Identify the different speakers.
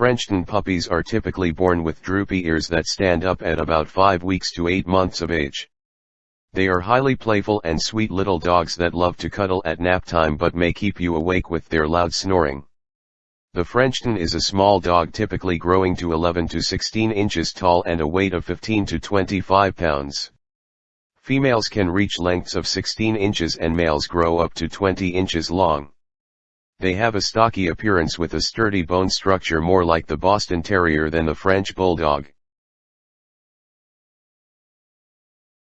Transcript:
Speaker 1: Frenchton puppies are typically born with droopy ears that stand up at about 5 weeks to 8 months of age. They are highly playful and sweet little dogs that love to cuddle at nap time but may keep you awake with their loud snoring. The Frenchton is a small dog typically growing to 11 to 16 inches tall and a weight of 15 to 25 pounds. Females can reach lengths of 16 inches and males grow up to 20 inches long. They have a stocky appearance with a sturdy bone structure more like the Boston Terrier than the French Bulldog.